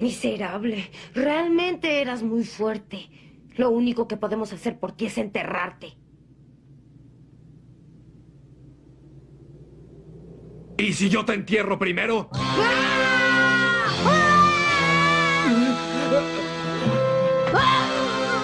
Miserable. Realmente eras muy fuerte. Lo único que podemos hacer por ti es enterrarte. ¿Y si yo te entierro primero? ¡Ah!